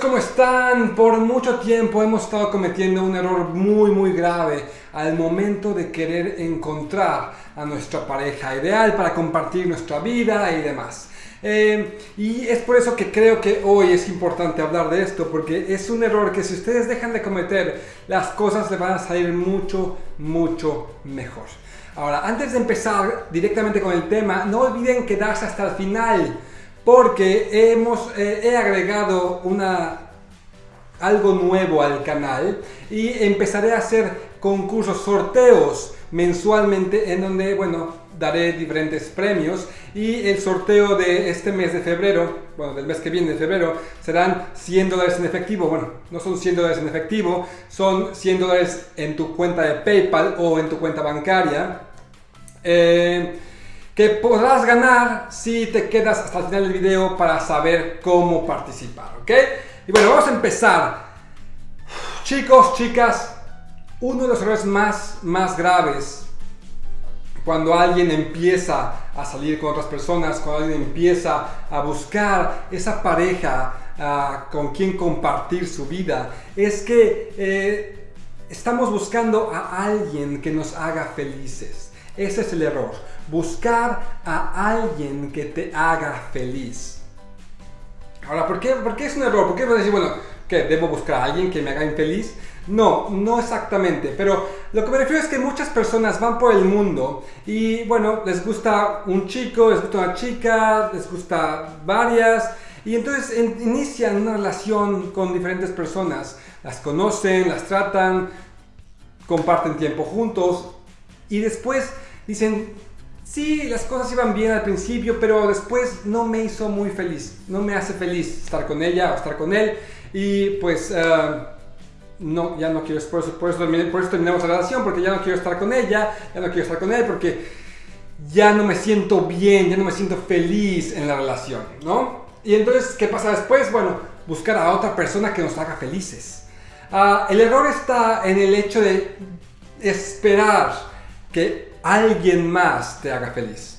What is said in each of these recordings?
¿cómo están? Por mucho tiempo hemos estado cometiendo un error muy muy grave al momento de querer encontrar a nuestra pareja ideal para compartir nuestra vida y demás. Eh, y es por eso que creo que hoy es importante hablar de esto, porque es un error que si ustedes dejan de cometer, las cosas les van a salir mucho, mucho mejor. Ahora, antes de empezar directamente con el tema, no olviden quedarse hasta el final porque hemos, eh, he agregado una, algo nuevo al canal y empezaré a hacer concursos, sorteos mensualmente en donde, bueno, daré diferentes premios y el sorteo de este mes de febrero, bueno, del mes que viene de febrero, serán 100 dólares en efectivo. Bueno, no son 100 dólares en efectivo, son 100 dólares en tu cuenta de PayPal o en tu cuenta bancaria. Eh, que podrás ganar si te quedas hasta el final del video para saber cómo participar, ¿ok? Y bueno, vamos a empezar. Chicos, chicas, uno de los errores más, más graves cuando alguien empieza a salir con otras personas, cuando alguien empieza a buscar esa pareja uh, con quien compartir su vida, es que eh, estamos buscando a alguien que nos haga felices. Ese es el error buscar a alguien que te haga feliz. Ahora, ¿por qué, ¿por qué es un error? ¿Por qué vas a decir, bueno, que debo buscar a alguien que me haga infeliz? No, no exactamente, pero lo que me refiero es que muchas personas van por el mundo y bueno, les gusta un chico, les gusta una chica, les gusta varias y entonces inician una relación con diferentes personas, las conocen, las tratan, comparten tiempo juntos y después dicen, Sí, las cosas iban bien al principio, pero después no me hizo muy feliz. No me hace feliz estar con ella o estar con él. Y pues, eh, no, ya no quiero, por eso, por, eso, por eso terminamos la relación, porque ya no quiero estar con ella, ya no quiero estar con él, porque ya no me siento bien, ya no me siento feliz en la relación, ¿no? Y entonces, ¿qué pasa después? Bueno, buscar a otra persona que nos haga felices. Ah, el error está en el hecho de esperar que alguien más te haga feliz.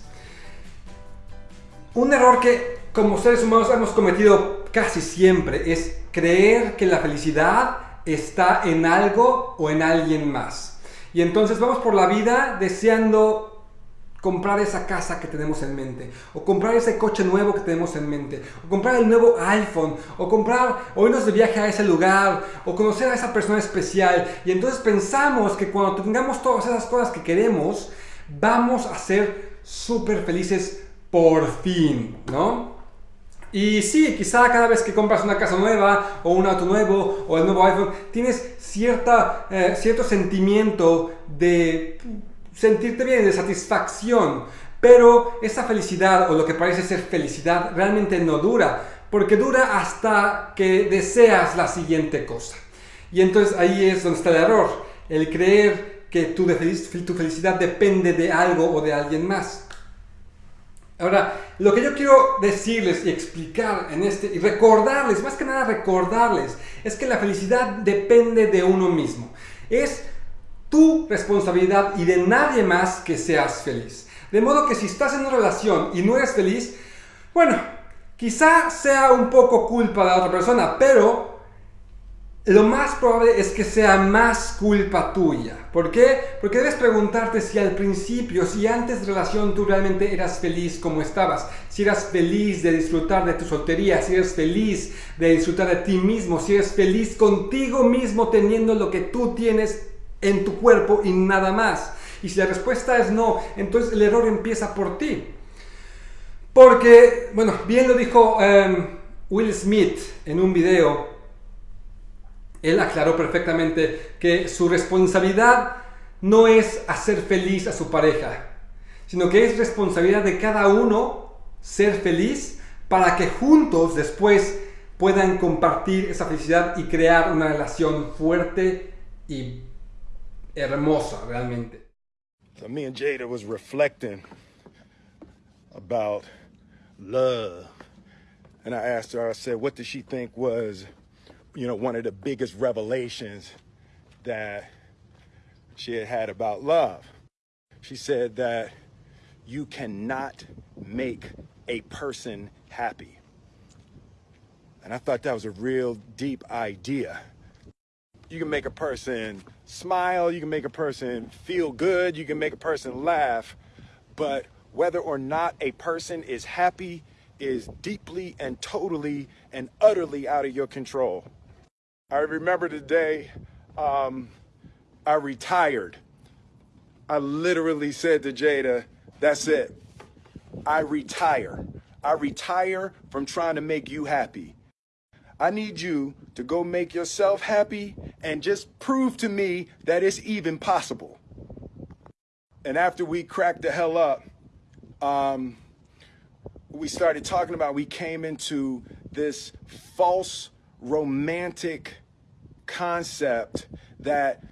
Un error que como seres humanos hemos cometido casi siempre es creer que la felicidad está en algo o en alguien más. Y entonces vamos por la vida deseando comprar esa casa que tenemos en mente, o comprar ese coche nuevo que tenemos en mente, o comprar el nuevo iPhone, o comprar, o irnos de viaje a ese lugar, o conocer a esa persona especial. Y entonces pensamos que cuando tengamos todas esas cosas que queremos, vamos a ser súper felices por fin, ¿no? Y sí, quizá cada vez que compras una casa nueva o un auto nuevo o el nuevo iPhone, tienes cierta, eh, cierto sentimiento de sentirte bien, de satisfacción. Pero esa felicidad o lo que parece ser felicidad realmente no dura, porque dura hasta que deseas la siguiente cosa. Y entonces ahí es donde está el error, el creer que tu, tu felicidad depende de algo o de alguien más. Ahora, lo que yo quiero decirles y explicar en este, y recordarles, más que nada recordarles, es que la felicidad depende de uno mismo. Es tu responsabilidad y de nadie más que seas feliz. De modo que si estás en una relación y no eres feliz, bueno, quizá sea un poco culpa de la otra persona, pero lo más probable es que sea más culpa tuya. ¿Por qué? Porque debes preguntarte si al principio, si antes de relación tú realmente eras feliz como estabas, si eras feliz de disfrutar de tu soltería, si eres feliz de disfrutar de ti mismo, si eres feliz contigo mismo teniendo lo que tú tienes en tu cuerpo y nada más. Y si la respuesta es no, entonces el error empieza por ti. Porque, bueno, bien lo dijo em, Will Smith en un video, él aclaró perfectamente que su responsabilidad no es hacer feliz a su pareja, sino que es responsabilidad de cada uno ser feliz para que juntos después puedan compartir esa felicidad y crear una relación fuerte y hermosa realmente. So me and Jada was reflecting about love. And I asked her, I said, what did she think was, you know, one of the biggest revelations that she had had about love? She said that you cannot make a person happy. And I thought that was a real deep idea. You can make a person smile, you can make a person feel good, you can make a person laugh, but whether or not a person is happy is deeply and totally and utterly out of your control. I remember the day um, I retired. I literally said to Jada, that's it. I retire. I retire from trying to make you happy. I need you to go make yourself happy and just prove to me that it's even possible. And after we cracked the hell up, um, we started talking about, we came into this false romantic concept that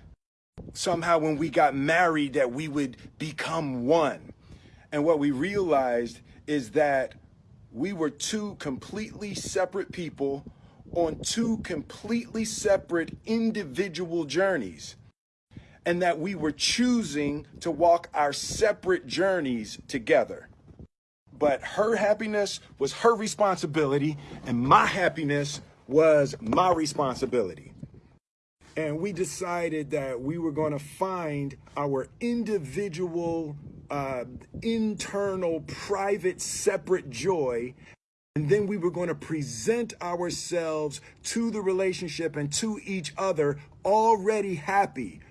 somehow when we got married that we would become one. And what we realized is that we were two completely separate people on two completely separate individual journeys. And that we were choosing to walk our separate journeys together. But her happiness was her responsibility, and my happiness was my responsibility. And we decided that we were going to find our individual, uh, internal, private, separate joy. And then we were going to present ourselves to the relationship and to each other already happy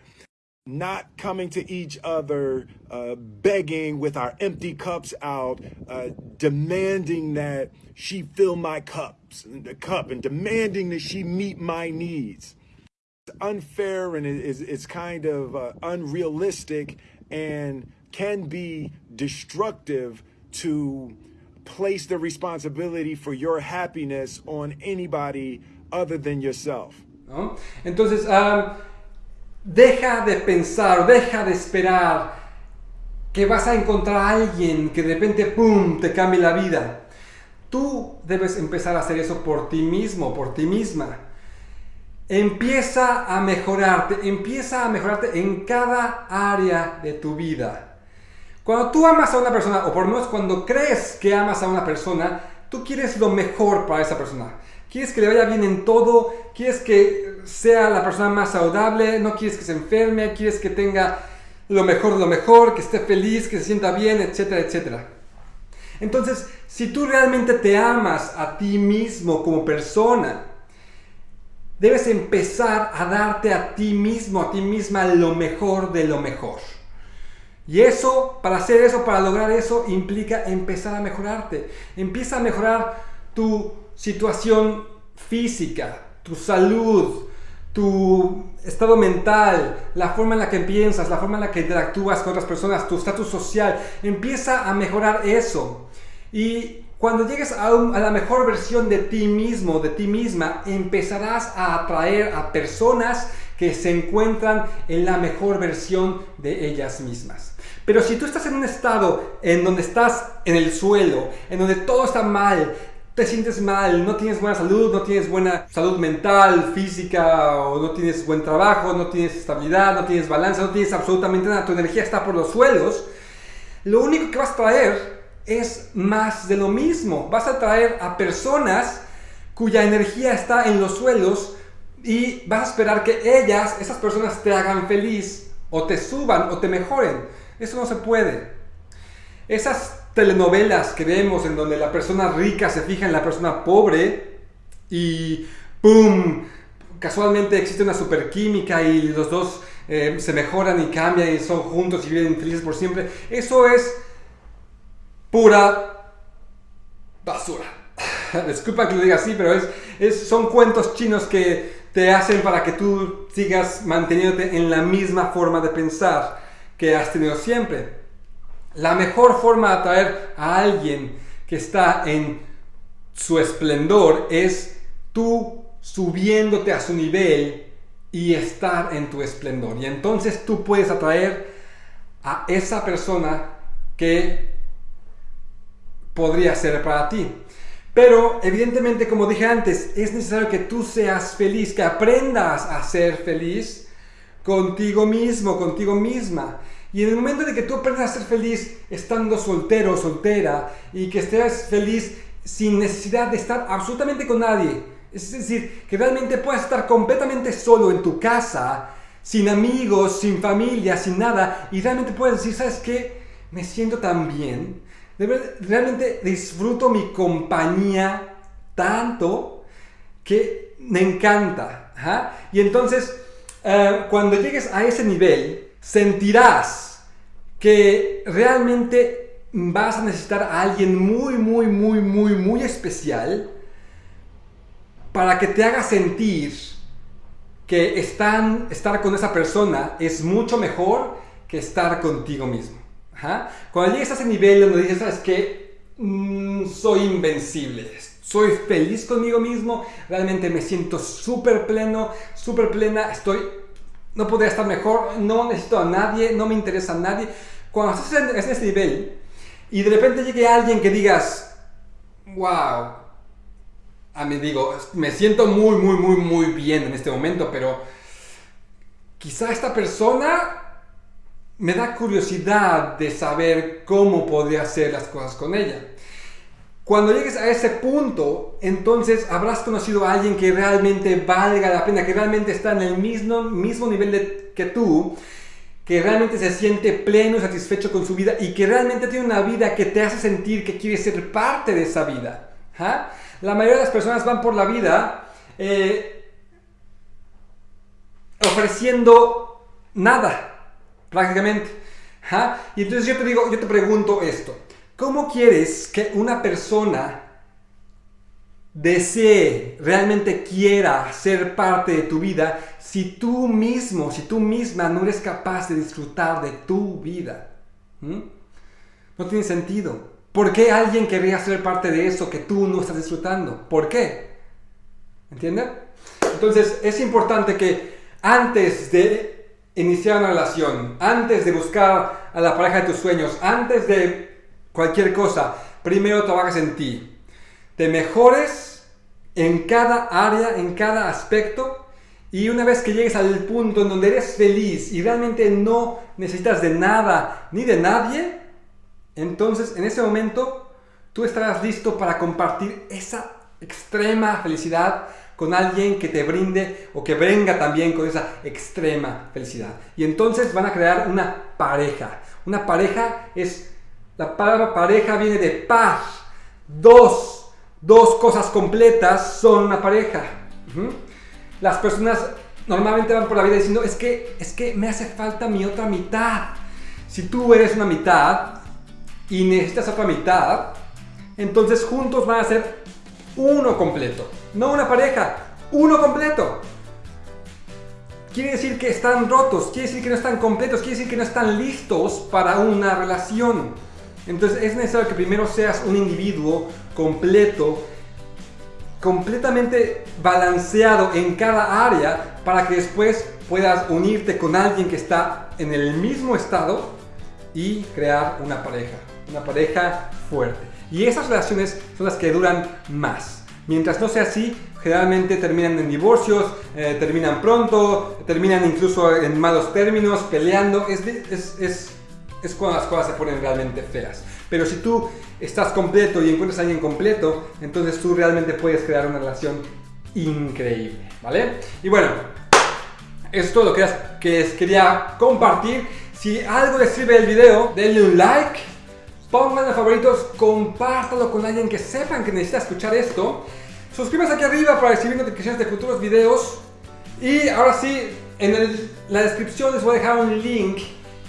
not coming to each other, uh, begging with our empty cups out, uh, demanding that she fill my cups, the cup, and demanding that she meet my needs. It's unfair and it's, it's kind of uh, unrealistic and can be destructive to place the responsibility for your happiness on anybody other than yourself. ¿No? Entonces, um... Deja de pensar, deja de esperar que vas a encontrar a alguien que de repente, ¡pum!, te cambie la vida. Tú debes empezar a hacer eso por ti mismo, por ti misma. Empieza a mejorarte, empieza a mejorarte en cada área de tu vida. Cuando tú amas a una persona, o por lo menos cuando crees que amas a una persona, tú quieres lo mejor para esa persona. Quieres que le vaya bien en todo, quieres que sea la persona más saludable, no quieres que se enferme, quieres que tenga lo mejor de lo mejor, que esté feliz, que se sienta bien, etcétera, etcétera. Entonces, si tú realmente te amas a ti mismo como persona, debes empezar a darte a ti mismo, a ti misma lo mejor de lo mejor. Y eso, para hacer eso, para lograr eso, implica empezar a mejorarte. Empieza a mejorar tu situación física, tu salud, tu estado mental, la forma en la que piensas, la forma en la que interactúas con otras personas, tu estatus social, empieza a mejorar eso. Y cuando llegues a, a, la mejor versión de ti mismo, de ti misma, empezarás a atraer a personas que se encuentran en la mejor versión de ellas mismas. Pero si tú estás en un estado en donde estás en el suelo, en donde todo está mal, te sientes mal, no tienes buena salud, no tienes buena salud mental, física, o no tienes buen trabajo, no tienes estabilidad, no tienes balance, no tienes absolutamente nada, tu energía está por los suelos, lo único que vas a traer es más de lo mismo. Vas a traer a personas cuya energía está en los suelos y vas a esperar que ellas, esas personas, te hagan feliz o te suban o te mejoren. Eso no se puede. Esas telenovelas que vemos en donde la persona rica se fija en la persona pobre y ¡pum! Casualmente existe una superquímica y los dos eh, se mejoran y cambian y son juntos y viven felices por siempre. Eso es pura basura. Disculpa que lo diga así, pero es, es, son cuentos chinos que te hacen para que tú sigas manteniéndote en la misma forma de pensar que has tenido siempre. La mejor forma de atraer a alguien que está en su esplendor es tú subiéndote a su nivel y estar en tu esplendor. Y entonces tú puedes atraer a esa persona que podría ser para ti. Pero evidentemente, como dije antes, es necesario que tú seas feliz, que aprendas a ser feliz contigo mismo, contigo misma. Y en el momento de que tú aprendas a ser feliz estando soltero o soltera y que estés feliz sin necesidad de estar absolutamente con nadie, Es decir, que realmente puedas estar completamente solo en tu casa, sin amigos, sin familia, sin nada, y realmente puedes decir, ¿sabes qué? Me siento tan bien. Realmente disfruto mi compañía tanto que me encanta. Y entonces, eh, cuando llegues a ese nivel, sentirás que realmente vas a necesitar a alguien muy, muy, muy, muy, muy especial para que te haga sentir que estar con esa persona es mucho mejor que estar contigo mismo. Cuando llegues a ese nivel donde dices, ¿sabes qué? Mm, soy invencible, soy feliz conmigo mismo, realmente me siento súper pleno, súper plena, estoy, no podría estar mejor, no necesito a nadie, no me interesa a nadie. Cuando estás en, ese nivel y de repente llegue alguien que digas, wow, a mí digo, me siento muy, muy, muy, muy bien en este momento, pero quizá esta persona me da curiosidad de saber cómo podría hacer las cosas con ella. Cuando llegues a ese punto, entonces habrás conocido a alguien que realmente valga la pena, que realmente está en el mismo, mismo nivel que tú, que realmente se siente pleno y satisfecho con su vida y que realmente tiene una vida que te hace sentir que quiere ser parte de esa vida. ¿Ah? La mayoría de las personas van por la vida eh, ofreciendo nada, prácticamente. Y entonces yo te digo, yo te pregunto esto. ¿Cómo quieres que una persona desee, realmente quiera ser parte de tu vida si tú mismo, si tú misma no eres capaz de disfrutar de tu vida? ¿Mm? No tiene sentido. ¿Por qué alguien querría ser parte de eso que tú no estás disfrutando? ¿Por qué? ¿Entienden? Entonces es importante que antes de iniciar una relación, antes de buscar a la pareja de tus sueños, antes de cualquier cosa, primero trabajes en ti. Te mejores en cada área, en cada aspecto. Y una vez que llegues al punto en donde eres feliz y realmente no necesitas de nada ni de nadie, entonces, en ese momento, tú estarás listo para compartir esa extrema felicidad con alguien que te brinde o que venga también con esa extrema felicidad. Y entonces van a crear una pareja. Una pareja es, la palabra pareja viene de paz. Dos, dos cosas completas son una pareja. Las personas normalmente van por la vida diciendo, es que, es que me hace falta mi otra mitad. Si tú eres una mitad, y necesitas otra mitad, entonces juntos van a ser uno completo. No una pareja, uno completo. Quiere decir que están rotos, quiere decir que no están completos, quiere decir que no están listos para una relación. Entonces es necesario que primero seas un individuo completo, completamente balanceado en cada área para que después puedas unirte con alguien que está en el mismo estado y crear una pareja una pareja fuerte. Y esas relaciones son las que duran más. Mientras no sea así, generalmente terminan en divorcios, eh, terminan pronto, terminan incluso en malos términos, peleando. Es, es, es, cuando las cosas se ponen realmente feas. Pero si tú estás completo y encuentras a alguien completo, entonces tú realmente puedes crear una relación increíble, ¿vale? Y bueno, esto es todo lo que, que quería compartir. Si algo les sirve el video, denle un like Pónganlo favoritos, compártalo con alguien que sepan que necesita escuchar esto. Suscríbase aquí arriba para recibir notificaciones de futuros videos. Y ahora sí, en la descripción les voy a dejar un link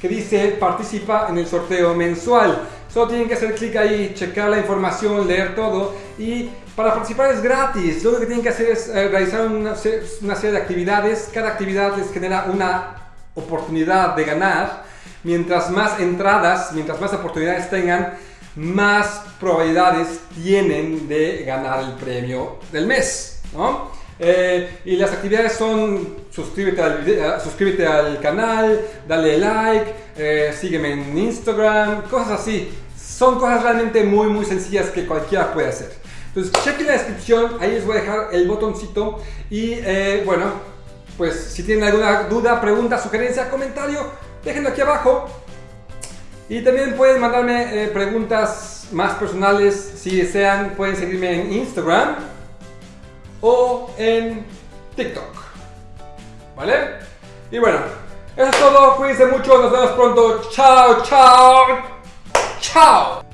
que dice participa en el sorteo mensual. Solo tienen que hacer clic ahí, checar la información, leer todo y para participar es gratis. Lo que tienen que hacer es eh, realizar una, una serie de actividades. Cada actividad les genera una oportunidad de ganar mientras más entradas, mientras más oportunidades tengan, más probabilidades tienen de ganar el premio del mes. Eh, y las actividades son suscríbete al, eh, suscríbete al canal, dale like, eh, sígueme en Instagram, cosas así. Son cosas realmente muy muy sencillas que cualquiera puede hacer. Entonces chequen la descripción, ahí les voy a dejar el botoncito y bueno, pues si tienen alguna duda, pregunta, sugerencia, comentario, déjenlo aquí abajo. Y también pueden mandarme eh, preguntas más personales si desean. Pueden seguirme en Instagram o en TikTok. ¿Vale? Y bueno, eso es todo. Cuídense mucho. Nos vemos pronto. Chao, chao. Chao.